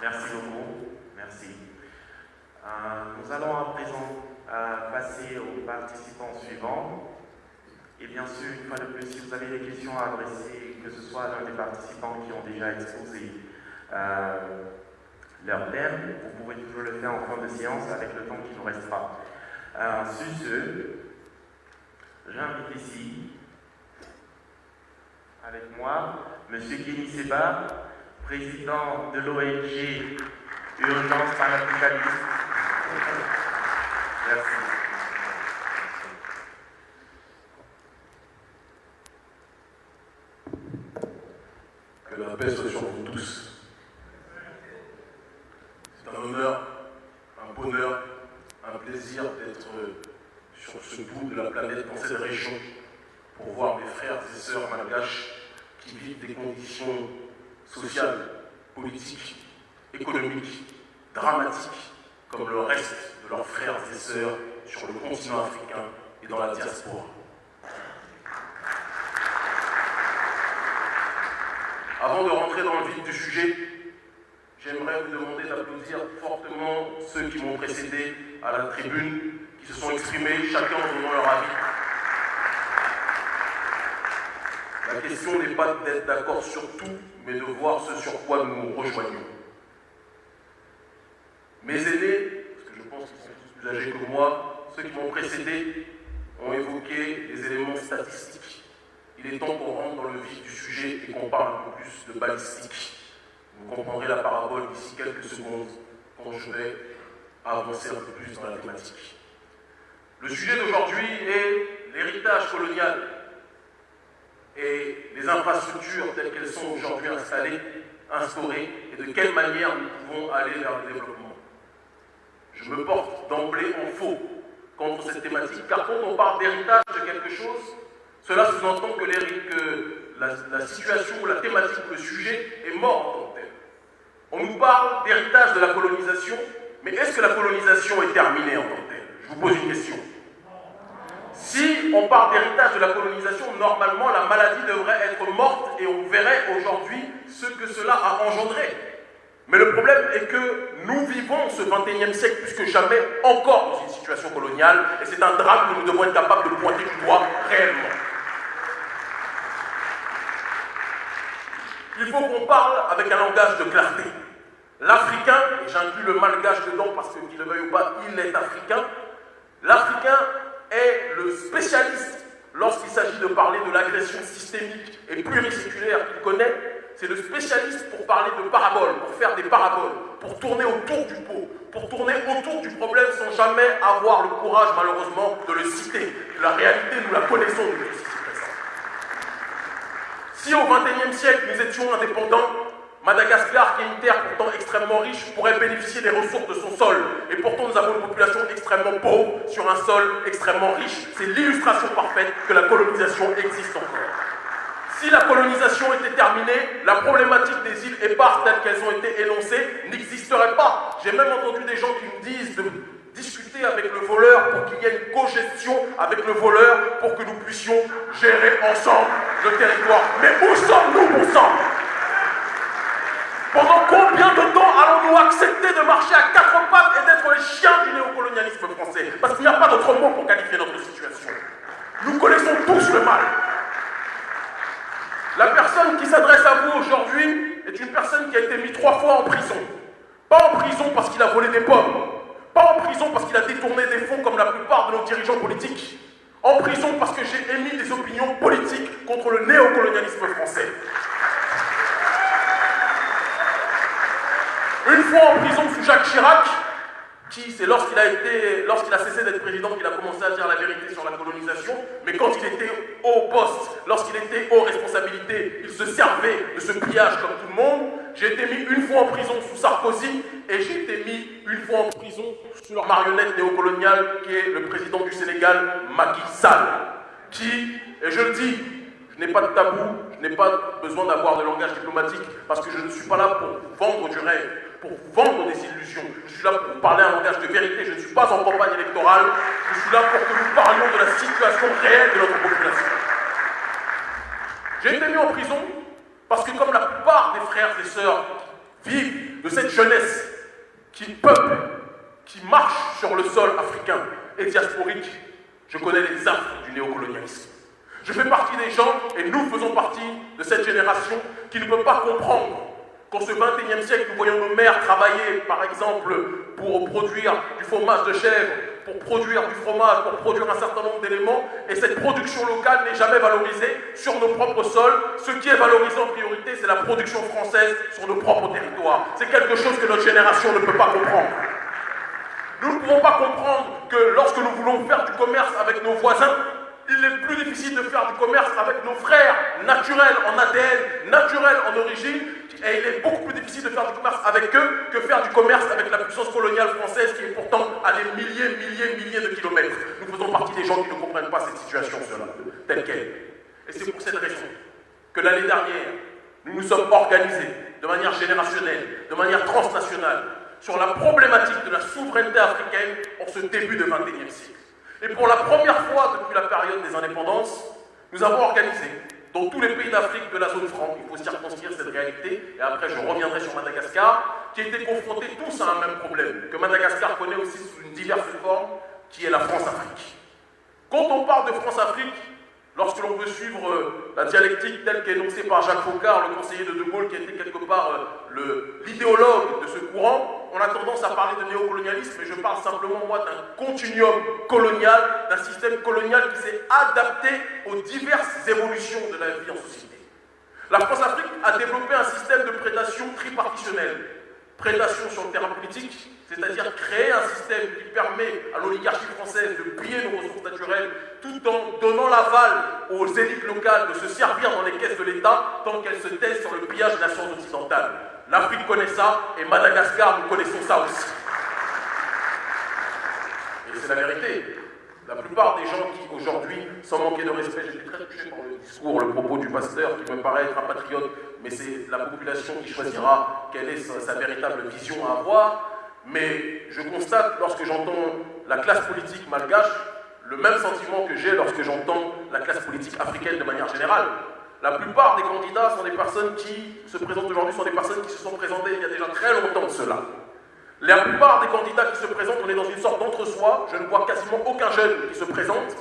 Merci beaucoup. Merci. Euh, nous allons à présent euh, passer aux participants suivants. Et bien sûr, une fois de plus, si vous avez des questions à adresser, que ce soit à l'un des participants qui ont déjà exposé euh, leur thème, vous pouvez toujours le faire en fin de séance avec le temps qui nous restera. Sur ce, j'invite ici, avec moi, M. Kenny Seba, président de l'ONG Urgence Panafricaniste. Merci. Que la paix soit sur vous tous. C'est un honneur, un bonheur, un plaisir d'être sur ce bout de la planète, dans cette région, pour voir mes frères et sœurs malgaches qui vivent des conditions sociales, politiques, économiques, dramatiques, comme le reste de leurs frères et sœurs sur le continent africain et dans la diaspora. Avant de rentrer dans le vif du sujet, j'aimerais vous demander d'applaudir fortement ceux qui m'ont précédé à la tribune, qui se sont exprimés, chacun en donnant leur avis. La question n'est pas d'être d'accord sur tout, mais de voir ce sur quoi nous nous rejoignons. Mes aînés, parce que je pense qu'ils sont tous plus âgés que moi, ceux qui m'ont précédé ont évoqué des éléments statistiques. Il est temps qu'on rentre dans le vif du sujet et qu'on parle un peu plus de balistique. Vous comprendrez la parabole d'ici quelques secondes quand je vais avancer un peu plus dans la thématique. Le sujet d'aujourd'hui est l'héritage colonial et les infrastructures telles qu'elles sont aujourd'hui installées, instaurées, et de quelle manière nous pouvons aller vers le développement. Je me porte d'emblée en faux contre cette thématique, car quand on parle d'héritage de quelque chose, cela sous-entend que, que la, situation, la thématique, le sujet est mort en tant que tel. On nous parle d'héritage de la colonisation, mais est-ce que la colonisation est terminée en tant que telle? Je vous pose une question. Si on parle d'héritage de la colonisation, normalement la maladie devrait être morte et on verrait aujourd'hui ce que cela a engendré. Mais le problème est que nous vivons ce 21e siècle plus que jamais encore dans une situation coloniale et c'est un drame que nous devons être capables de pointer du doigt réellement. Il faut qu'on parle avec un langage de clarté. L'Africain, et j'inclus le malgache dedans parce qu'il le veuille ou pas, il est africain, l'Africain est le spécialiste lorsqu'il s'agit de parler de l'agression systémique et pluriséculaire qu'il connaît, c'est le spécialiste pour parler de paraboles, pour faire des paraboles, pour tourner autour du pot, pour tourner autour du problème sans jamais avoir le courage, malheureusement, de le citer. La réalité, nous la connaissons présent. Si au XXIe siècle, nous étions indépendants, Madagascar, qui est une terre pourtant extrêmement riche, pourrait bénéficier des ressources de son sol. Et pourtant, nous avons une population extrêmement pauvre sur un sol extrêmement riche. C'est l'illustration parfaite que la colonisation existe encore. Si la colonisation était terminée, la problématique des îles éparses telles qu'elles ont été énoncées n'existerait pas. J'ai même entendu des gens qui nous disent de discuter avec le voleur pour qu'il y ait une cogestion avec le voleur pour que nous puissions gérer ensemble le territoire. Mais où sommes-nous, bon sang pendant combien de temps allons-nous accepter de marcher à quatre pattes et d'être les chiens du néocolonialisme français? Parce qu'il n'y a pas d'autre mot pour qualifier notre situation. Nous connaissons tous le mal. La personne qui s'adresse à vous aujourd'hui est une personne qui a été mise trois fois en prison. Pas en prison parce qu'il a volé des pommes. Pas en prison parce qu'il a détourné des fonds comme la plupart de nos dirigeants politiques. En prison parce que j'ai émis des opinions politiques contre le néocolonialisme français. Une fois en prison sous Jacques Chirac, qui c'est lorsqu'il a été, lorsqu'il a cessé d'être président qu'il a commencé à dire la vérité sur la colonisation, mais quand il était au poste, lorsqu'il était aux responsabilités, il se servait de ce pillage comme tout le monde. J'ai été mis une fois en prison sous Sarkozy et j'ai été mis une fois en prison sous leur marionnette néocoloniale qui est le président du Sénégal, Macky Sall, qui, et je le dis, je n'ai pas de tabou, je n'ai pas besoin d'avoir de langage diplomatique parce que je ne suis pas là pour vendre du rêve pour vendre des illusions. Je suis là pour parler un langage de vérité. Je ne suis pas en campagne électorale. Je suis là pour que nous parlions de la situation réelle de notre population. J'ai été mis en prison parce que comme la plupart des frères et sœurs vivent de cette jeunesse qui peuple, qui marche sur le sol africain et diasporique, je connais les affres du néocolonialisme. Je fais partie des gens, et nous faisons partie de cette génération qui ne peut pas comprendre qu'en ce 21e siècle, nous voyons nos mères travailler, par exemple, pour produire du fromage de chèvre, pour produire du fromage, pour produire un certain nombre d'éléments, et cette production locale n'est jamais valorisée sur nos propres sols. Ce qui est valorisé en priorité, c'est la production française sur nos propres territoires. C'est quelque chose que notre génération ne peut pas comprendre. Nous ne pouvons pas comprendre que lorsque nous voulons faire du commerce avec nos voisins, il est plus difficile de faire du commerce avec nos frères naturels en ADN, naturels en origine, et il est beaucoup plus difficile de faire du commerce avec eux que faire du commerce avec la puissance coloniale française qui est pourtant à des milliers, milliers, milliers de kilomètres. Nous faisons partie des gens qui ne comprennent pas cette situation, cela, telle qu'elle. Et c'est pour cette raison que l'année dernière, nous nous sommes organisés de manière générationnelle, de manière transnationale, sur la problématique de la souveraineté africaine en ce début de 21e siècle. Et pour la première fois depuis la période des indépendances, nous avons organisé dans tous les pays d'Afrique de la zone franc, il faut circonscrire cette réalité, et après je reviendrai sur Madagascar, qui étaient confrontés tous à un même problème, que Madagascar connaît aussi sous une diverse forme, qui est la France-Afrique. Quand on parle de France-Afrique, lorsque l'on veut suivre euh, la dialectique telle qu'énoncée par Jacques Faucard, le conseiller de De Gaulle, qui était quelque part euh, l'idéologue de ce courant, on a tendance à parler de néocolonialisme, mais je parle simplement, d'un continuum colonial, d'un système colonial qui s'est adapté aux diverses évolutions de la vie en société. La France-Afrique a développé un système de prédation tripartitionnelle. Prédation sur le terrain politique, c'est-à-dire créer un système qui permet à l'oligarchie française de piller nos ressources naturelles tout en donnant l'aval aux élites locales de se servir dans les caisses de l'État tant qu'elles se taisent sur le pillage des nations occidentales. L'Afrique connaît ça et Madagascar, nous connaissons ça aussi. Et c'est la vérité. La plupart des gens qui aujourd'hui, sans manquer de respect, j'étais très touché par le discours, le propos du pasteur qui me paraît être un patriote, mais c'est la population qui choisira quelle est sa, sa véritable vision à avoir. Mais je constate, lorsque j'entends la classe politique malgache, le même sentiment que j'ai lorsque j'entends la classe politique africaine de manière générale. La plupart des candidats sont des personnes qui se présentent aujourd'hui, sont des personnes qui se sont présentées il y a déjà très longtemps de cela. La plupart des candidats qui se présentent, on est dans une sorte d'entre-soi. Je ne vois quasiment aucun jeune qui se présente.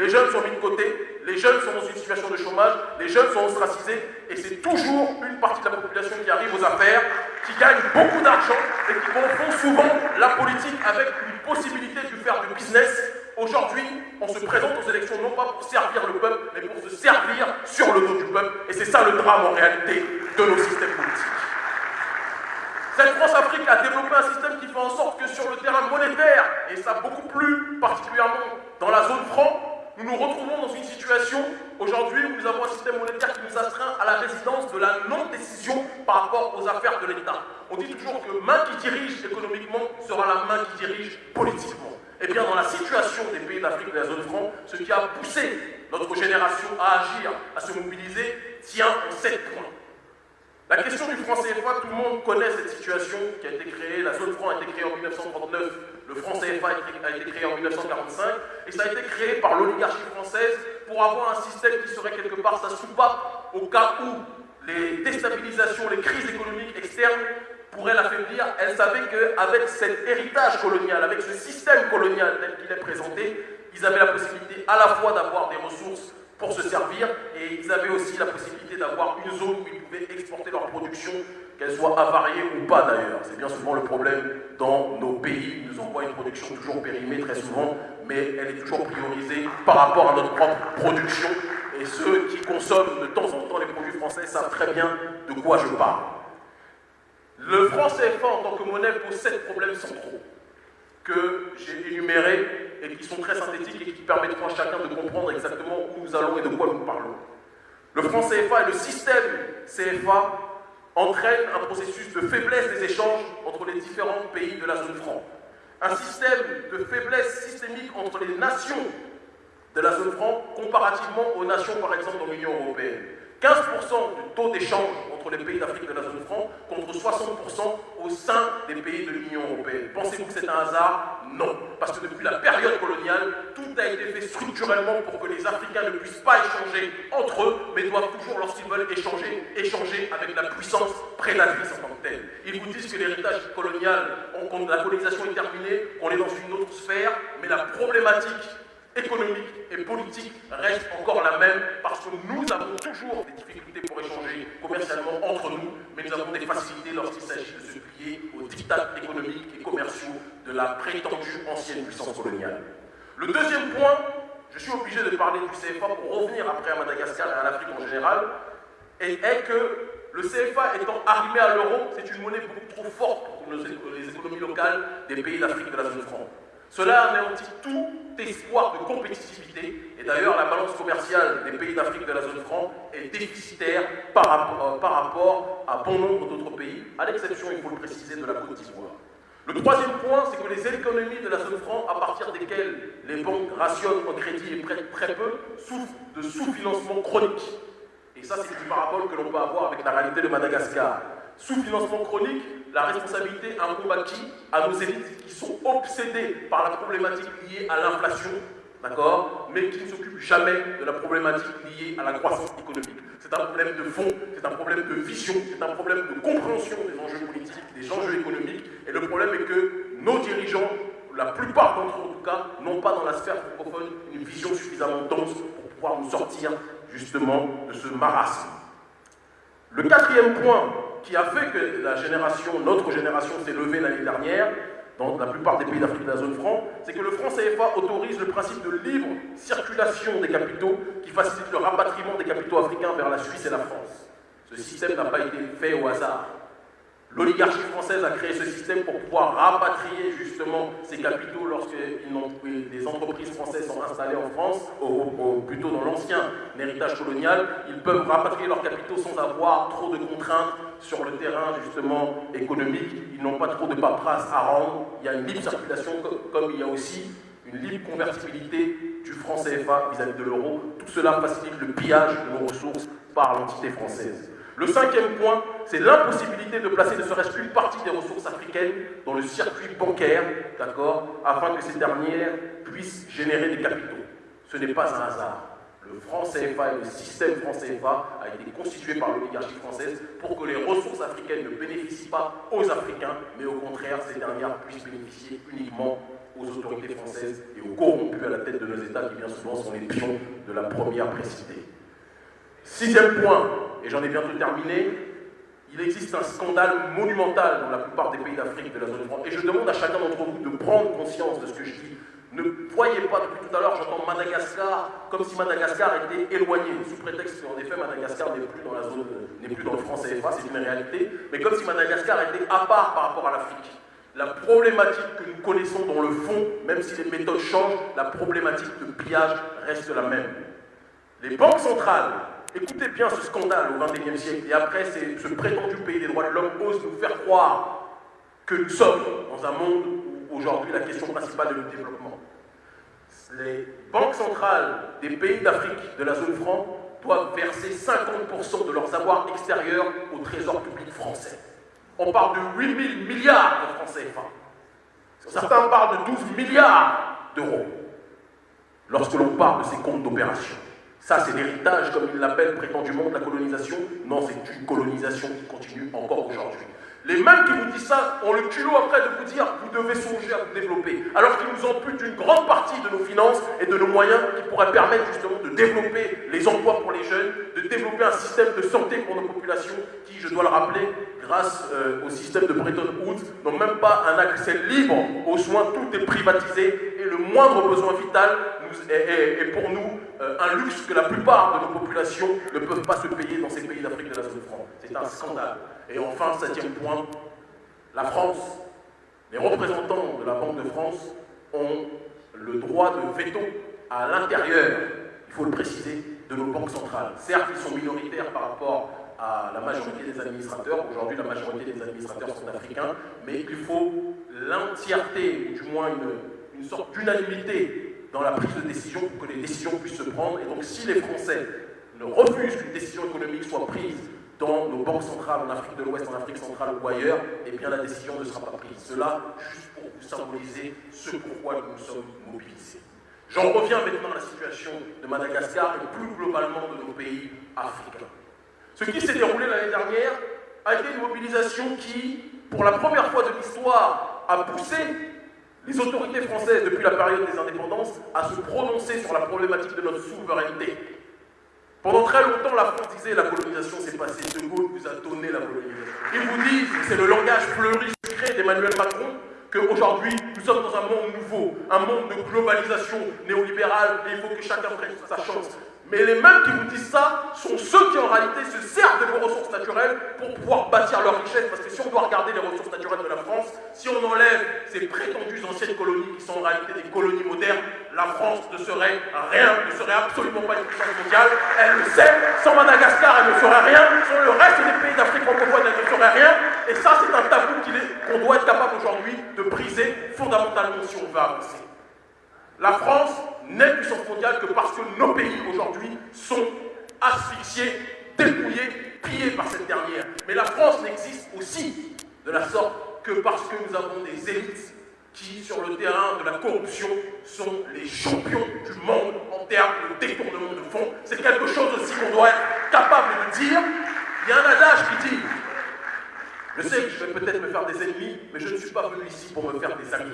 Les jeunes sont mis de côté, les jeunes sont dans une situation de chômage, les jeunes sont ostracisés, et c'est toujours une partie de la population qui arrive aux affaires, qui gagne beaucoup d'argent et qui confond souvent la politique avec une possibilité de faire du business. Aujourd'hui, on se présente aux élections non pas pour servir le peuple, mais pour se servir sur le dos du peuple, et c'est ça le drame en réalité de nos systèmes politiques. Cette France-Afrique a développé un système qui fait en sorte que sur le terrain monétaire, et ça beaucoup plus particulièrement dans la zone franc, nous nous retrouvons dans une situation aujourd'hui où nous avons un système monétaire qui nous astreint à la résidence de la non-décision par rapport aux affaires de l'État. On dit toujours que main qui dirige économiquement sera la main qui dirige politiquement. Eh bien, dans la situation des pays d'Afrique de la zone franc, ce qui a poussé notre génération à agir, à se mobiliser, tient en sept points. La question du franc CFA, tout le monde connaît cette situation qui a été créée. La zone franc a été créée en 1939, le franc CFA a été créé en 1945, et ça a été créé par l'oligarchie française pour avoir un système qui serait quelque part sa soupape au cas où les déstabilisations, les crises économiques externes pourraient l'affaiblir. Elle savait qu'avec cet héritage colonial, avec ce système colonial tel qu'il est présenté, ils avaient la possibilité à la fois d'avoir des ressources pour se servir et ils avaient aussi la possibilité d'avoir une zone où ils pouvaient exporter leur production, qu'elle soit avariée ou pas d'ailleurs. C'est bien souvent le problème dans nos pays. Nous envoient une production toujours périmée très souvent, mais elle est toujours priorisée par rapport à notre propre production. Et ceux qui consomment de temps en temps les produits français savent très bien de quoi je parle. Le franc CFA en tant que monnaie pose sept problèmes centraux que j'ai énumérés et qui sont très synthétiques et qui permettront à chacun de comprendre exactement où nous allons et de quoi nous parlons. Le franc CFA et le système CFA entraînent un processus de faiblesse des échanges entre les différents pays de la zone franc. Un système de faiblesse systémique entre les nations de la zone franc comparativement aux nations, par exemple, dans l'Union européenne. 15% du taux d'échange entre les pays d'Afrique de la zone franc contre 60% au sein des pays de l'Union européenne. Pensez-vous que c'est un hasard? Non. Parce que depuis la période coloniale, tout a été fait structurellement pour que les Africains ne puissent pas échanger entre eux, mais doivent toujours, lorsqu'ils veulent échanger, échanger avec la puissance prédatrice en tant que telle. Ils vous disent que l'héritage colonial, quand la colonisation est terminée, qu'on est dans une autre sphère, mais la problématique économique et politique reste encore la même parce que nous avons toujours des difficultés pour échanger commercialement entre nous, mais nous avons des facilités lorsqu'il s'agit de se plier aux dictats économiques et commerciaux de la prétendue ancienne puissance coloniale. Le deuxième point, je suis obligé de parler du CFA pour revenir après à Madagascar et à l'Afrique en général, est, que le CFA étant arrimé à l'euro, c'est une monnaie beaucoup trop forte pour les économies locales des pays d'Afrique de la zone franc. Cela anéantit tout espoir de compétitivité. Et d'ailleurs, la balance commerciale des pays d'Afrique de la zone franc est déficitaire par rapport, euh, par rapport à bon nombre d'autres pays, à l'exception, il faut le préciser, de la Côte d'Ivoire. Le troisième point, c'est que les économies de la zone franc, à partir desquelles les banques rationnent en crédit et prêtent très peu, souffrent de sous-financement chronique. Et ça, c'est une parabole que l'on peut avoir avec la réalité de Madagascar. Sous-financement chronique, la responsabilité à qui À nos élites qui sont obsédées par la problématique liée à l'inflation, d'accord Mais qui ne s'occupent jamais de la problématique liée à la croissance économique. C'est un problème de fond, c'est un problème de vision, c'est un problème de compréhension des enjeux politiques, des enjeux économiques. Et le problème est que nos dirigeants, la plupart d'entre eux en tout cas, n'ont pas dans la sphère francophone une vision suffisamment dense pour pouvoir nous sortir justement de ce marasme. Le quatrième point qui a fait que génération, notre génération s'est levée l'année dernière, dans la plupart des pays d'Afrique de la zone franc, c'est que le franc CFA autorise le principe de libre circulation des capitaux qui facilite le rapatriement des capitaux africains vers la Suisse et la France. Ce système n'a pas été fait au hasard. L'oligarchie française a créé ce système pour pouvoir rapatrier justement ces capitaux lorsque des entreprises françaises sont installées en France, ou, plutôt dans l'ancien héritage colonial. Ils peuvent rapatrier leurs capitaux sans avoir trop de contraintes sur le terrain justement économique. Ils n'ont pas trop de paperasse à rendre. Il y a une libre circulation comme il y a aussi une libre convertibilité du franc CFA vis-à-vis -vis de l'euro. Tout cela facilite le pillage de nos ressources par l'entité française. Le cinquième point, c'est l'impossibilité de placer ne serait-ce qu'une partie des ressources africaines dans le circuit bancaire, d'accord, afin que ces dernières puissent générer des capitaux. Ce n'est pas un hasard. Le franc CFA et le système franc CFA a été constitué par l'oligarchie française pour que les ressources africaines ne bénéficient pas aux Africains, mais au contraire, ces dernières puissent bénéficier uniquement aux autorités françaises et aux corrompus à la tête de nos États qui bien souvent sont les pions de la première précité. Sixième point, et j'en ai bientôt terminé, il existe un scandale monumental dans la plupart des pays d'Afrique de la zone franc. Et je demande à chacun d'entre vous de prendre conscience de ce que je dis. Ne voyez pas, depuis tout à l'heure, j'entends Madagascar comme si Madagascar était éloigné, sous prétexte qu'en effet, Madagascar n'est plus dans la zone, n'est plus dans le franc CFA, c'est une réalité, mais comme si Madagascar était à part par rapport à l'Afrique. La problématique que nous connaissons dans le fond, même si les méthodes changent, la problématique de pillage reste la même. Les banques centrales Écoutez bien ce scandale au XXIe siècle, et après ce prétendu pays des droits de l'homme ose nous faire croire que nous sommes dans un monde aujourd'hui la question principale est le développement. Les banques centrales des pays d'Afrique de la zone franc doivent verser 50% de leurs avoirs extérieurs au trésor public français. On parle de 8 000 milliards de francs CFA. Certains parlent de 12 milliards d'euros lorsque l'on parle de ces comptes d'opération. Ça, c'est l'héritage, comme il l'appelle prétendument, de la colonisation. Non, c'est une colonisation qui continue encore aujourd'hui. Les mêmes qui vous disent ça ont le culot après de vous dire vous devez songer à vous développer, alors qu'ils nous amputent une grande partie de nos finances et de nos moyens qui pourraient permettre justement de développer les emplois pour les jeunes, de développer un système de santé pour nos populations qui, je dois le rappeler, grâce euh, au système de Bretton Woods, n'ont même pas un accès libre aux soins, tout est privatisé et le moindre besoin vital est, pour nous euh, un luxe que la plupart de nos populations ne peuvent pas se payer dans ces pays d'Afrique de la zone franc. C'est un scandale. Et enfin, septième point, la France, les représentants de la Banque de France ont le droit de veto à l'intérieur, il faut le préciser, de nos banques centrales. Certes, ils sont minoritaires par rapport à la majorité des administrateurs. Aujourd'hui, la majorité des administrateurs sont africains, mais il faut l'entièreté, ou du moins une, sorte d'unanimité dans la prise de décision pour que les décisions puissent se prendre. Et donc, si les Français ne refusent qu'une décision économique soit prise dans nos banques centrales en Afrique de l'Ouest, en Afrique centrale ou ailleurs, eh bien la décision ne sera pas prise. Cela juste pour vous symboliser ce pourquoi nous nous sommes mobilisés. J'en reviens maintenant à la situation de Madagascar et plus globalement de nos pays africains. Ce qui s'est déroulé l'année dernière a été une mobilisation qui, pour la première fois de l'histoire, a poussé les autorités françaises depuis la période des indépendances à se prononcer sur la problématique de notre souveraineté. Pendant très longtemps, la France disait la colonisation s'est passée. De Gaulle vous a donné la colonisation. Ils vous disent, c'est le langage fleuri secret d'Emmanuel Macron, qu'aujourd'hui, nous sommes dans un monde nouveau, un monde de globalisation néolibérale, et il faut que chacun prenne sa chance. Mais les mêmes qui vous disent ça sont ceux qui en réalité se servent de vos ressources naturelles pour pouvoir bâtir leur richesse. Parce que si on doit regarder les ressources naturelles de la France, si on enlève ces prétendues anciennes colonies qui sont en réalité des colonies modernes, la France ne serait rien, ne serait absolument pas une puissance mondiale. Elle le sait, sans Madagascar, elle ne ferait rien, sans le reste des pays d'Afrique francophone, elle ne ferait rien. Et ça, c'est un tabou qu'on doit être capable aujourd'hui de briser fondamentalement si on veut avancer. La France n'est puissance mondiale que parce que nos pays aujourd'hui sont asphyxiés, dépouillés, pillés par cette dernière. Mais la France n'existe aussi de la sorte que parce que nous avons des élites qui, sur le terrain de la corruption, sont les champions du monde en termes de détournement de fonds. C'est quelque chose aussi qu'on doit être capable de dire. Il y a un adage qui dit, je sais que je vais peut-être me faire des ennemis, mais je ne suis pas venu ici pour me faire des amis.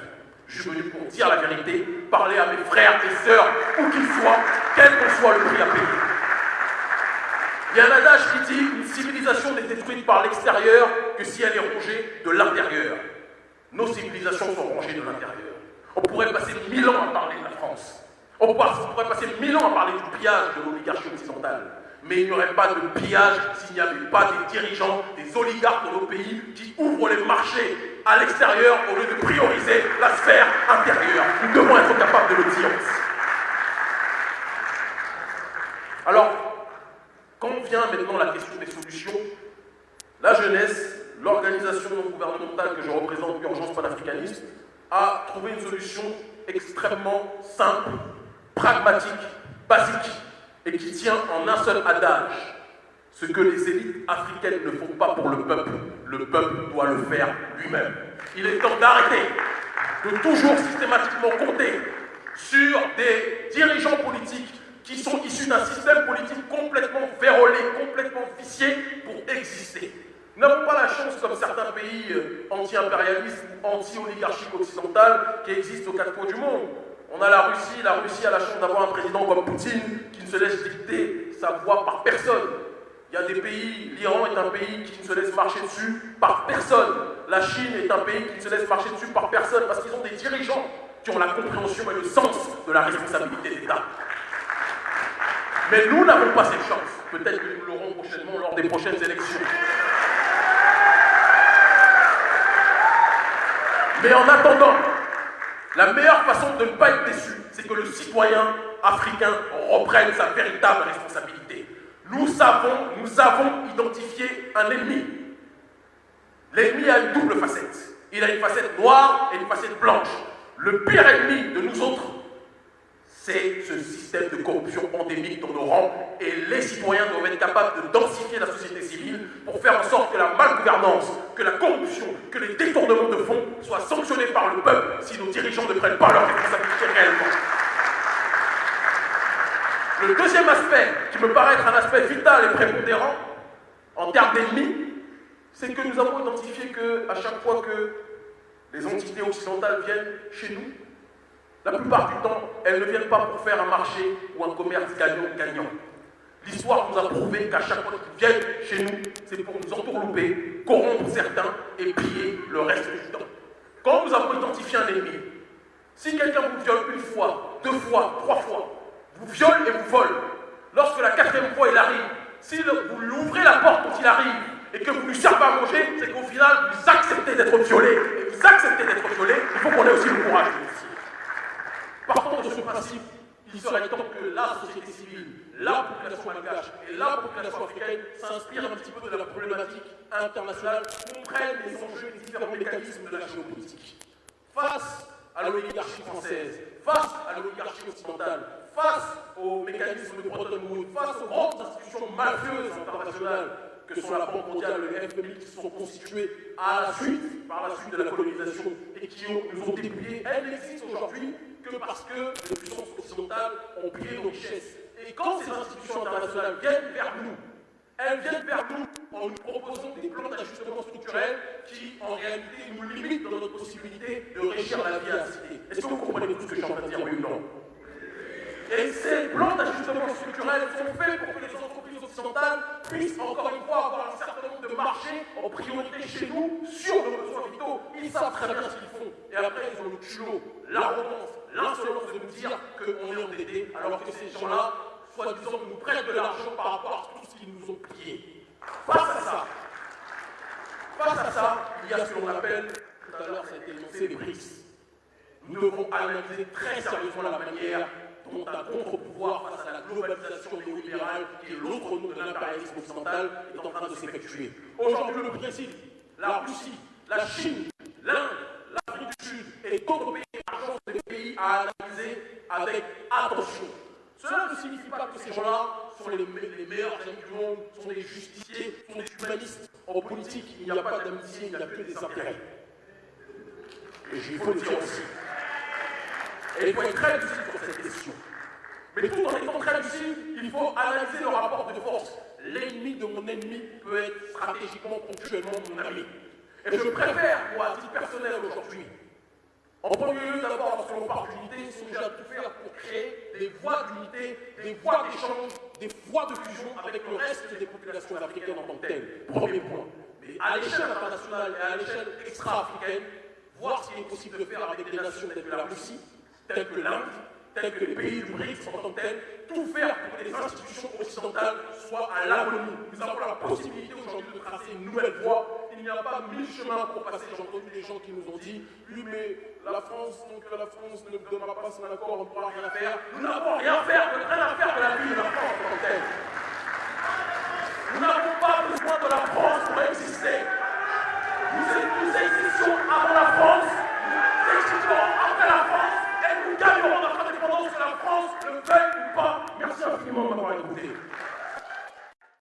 Je suis venu pour dire la vérité, parler à mes frères et sœurs, où qu'ils soient, quel que soit le prix à payer. Il y a un adage qui dit une civilisation n'est détruite par l'extérieur que si elle est rongée de l'intérieur. Nos civilisations sont rongées de l'intérieur. On pourrait passer mille ans à parler de la France. On pourrait passer mille ans à parler du pillage de l'oligarchie occidentale. Mais il n'y aurait pas de pillage s'il n'y avait pas des dirigeants, des oligarques dans nos pays qui ouvrent les marchés à l'extérieur au lieu de prioriser la sphère intérieure. Nous devons être capables de le dire Alors, quand vient maintenant la question des solutions, la jeunesse, l'organisation non gouvernementale que je représente, l'urgence panafricaniste, a trouvé une solution extrêmement simple, pragmatique, basique, et qui tient en un seul adage. Ce que les élites africaines ne font pas pour le peuple, le peuple doit le faire lui-même. Il est temps d'arrêter de toujours systématiquement compter sur des dirigeants politiques qui sont issus d'un système politique complètement vérolé, complètement vicié pour exister. Nous n'avons pas la chance, comme certains pays euh, anti-impérialistes ou anti-oligarchiques occidentales qui existent aux quatre coins du monde. On a la Russie, la Russie a la chance d'avoir un président comme Poutine qui ne se laisse dicter sa voix par personne. Il y a des pays, l'Iran est un pays qui ne se laisse marcher dessus par personne. La Chine est un pays qui ne se laisse marcher dessus par personne parce qu'ils ont des dirigeants qui ont la compréhension et le sens de la responsabilité d'État. Mais nous n'avons pas cette chance. Peut-être que nous l'aurons prochainement lors des prochaines élections. Mais en attendant, la meilleure façon de ne pas être déçu, c'est que le citoyen africain reprenne sa véritable responsabilité. Nous savons, nous avons identifié un ennemi. L'ennemi a une double facette. Il a une facette noire et une facette blanche. Le pire ennemi de nous autres, c'est ce système de corruption endémique dans nos rangs et les citoyens doivent être capables de densifier la société civile pour faire en sorte que la malgouvernance, que la corruption, que les détournements de fonds soient sanctionnés par le peuple si nos dirigeants ne prennent pas leurs responsabilités réellement. Le deuxième aspect, qui me paraît être un aspect vital et prépondérant en termes d'ennemis, c'est que nous avons identifié qu'à chaque fois que les entités occidentales viennent chez nous, la plupart du temps, elles ne viennent pas pour faire un marché ou un commerce gagnant-gagnant. L'histoire nous a prouvé qu'à chaque fois qu'ils viennent chez nous, c'est pour nous entourlouper, corrompre certains et piller le reste du temps. Quand nous avons identifié un ennemi, si quelqu'un vous viole une fois, deux fois, trois fois, vous viole et vous vole. Lorsque la quatrième fois il arrive, si vous lui ouvrez la porte quand il arrive et que vous lui servez à manger, c'est qu'au final, vous acceptez d'être violé. Et vous acceptez d'être violé, il faut qu'on ait aussi le courage de Partant de ce principe, il serait temps que la société civile, la population malgache et la population africaine s'inspirent un petit peu de la problématique internationale, comprennent les enjeux des différents mécanismes de la géopolitique. Face à l'oligarchie française, face à l'oligarchie occidentale, face aux mécanismes de Bretton face aux grandes institutions mafieuses internationales que sont la Banque mondiale et le FMI, qui se sont constituées à la suite, par la suite de la colonisation et qui nous ont dépouillés, elles n'existent aujourd'hui que parce que les puissances occidentales ont pillé nos richesses. Et quand ces institutions internationales viennent vers nous, elles viennent vers nous en nous proposant des plans d'ajustement structurel qui, en réalité, nous limitent dans notre possibilité de régir la vie à la cité. Est-ce que vous comprenez tout ce que je suis de dire, oui ou non? Et ces plans d'ajustement structurel sont faits pour que les entreprises occidentales puissent, encore une fois, avoir un certain nombre de marchés en priorité chez nous sur nos besoins vitaux. Ils savent très bien ce qu'ils font. Et après, ils ont le culot, l'arrogance, l'insolence de nous dire qu'on est endetté, alors que ces gens-là soi-disant, nous prêtent de l'argent par rapport à tout ce qu'ils nous ont pillé. Face à ça, face à ça, il y a ce qu'on appelle, tout à l'heure ça a été énoncé, les BRICS. Nous devons analyser très sérieusement la manière dont un contre-pouvoir face à la globalisation néolibérale, qui est l'autre nom de l'impérialisme occidental, est en train de s'effectuer. Aujourd'hui, le Brésil, la Russie, la Chine, l'Inde, l'Afrique du Sud et d'autres pays sont des pays à analyser avec attention. Cela ne signifie pas que ces gens-là sont les, meilleurs amis du monde, sont des justiciers, sont des humanistes. En politique, il n'y a pas d'amitié, il n'y a que des intérêts. Et il faut le dire aussi. Et il faut être très Mais tout en étant très lucide, il faut analyser le rapport de force. L'ennemi de mon ennemi peut être stratégiquement, ponctuellement mon ami. Et je préfère, moi, à titre personnel aujourd'hui, en premier lieu, d'abord, lorsque l'on parle d'unité, songer à tout faire pour créer des voies d'unité, des voies d'échange, des voies de fusion avec le reste des populations africaines en tant que telles. Premier point. Mais à l'échelle internationale et à l'échelle extra-africaine, voir ce qu'il est possible de faire avec des nations telles que la Russie, telles que l'Inde, tels que les pays du BRICS en tant que tels, tout faire pour que les institutions occidentales soient à l'agonie. Nous avons la possibilité aujourd'hui de tracer une nouvelle voie. Il n'y a pas mille chemins pour passer. J'ai entendu des gens qui nous ont dit Oui, mais la France, donc la France ne donnera pas son accord, on ne pourra rien faire. Nous n'avons rien à faire, rien à faire de la vie de la France en tant que telle. Nous n'avons pas besoin de la France pour exister. Nous, nous existons avant la France, nous existons après la France, et nous gagnerons notre indépendance que France le veuille ou pas. Merci infiniment de m'avoir écouté.